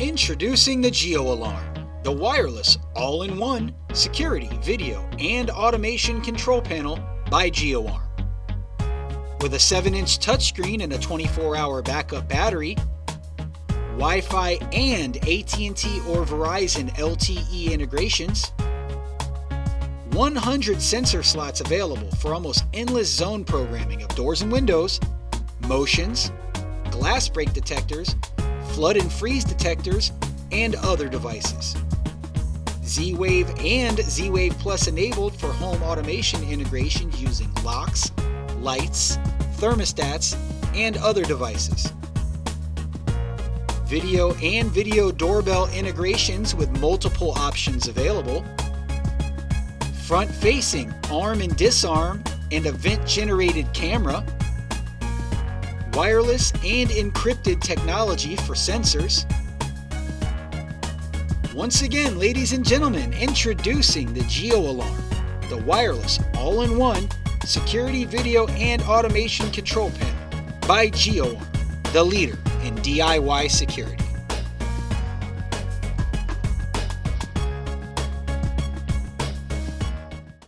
Introducing the Geo Alarm, the wireless all-in-one security, video, and automation control panel by GeoArm. With a 7-inch touchscreen and a 24-hour backup battery, Wi-Fi and AT&T or Verizon LTE integrations, 100 sensor slots available for almost endless zone programming of doors and windows, motions, glass break detectors, flood and freeze detectors, and other devices. Z-Wave and Z-Wave Plus enabled for home automation integration using locks, lights, thermostats, and other devices. Video and video doorbell integrations with multiple options available front-facing arm and disarm and event-generated camera, wireless and encrypted technology for sensors. Once again, ladies and gentlemen, introducing the Geo Alarm, the wireless all-in-one security video and automation control panel by GeoArm, the leader in DIY security.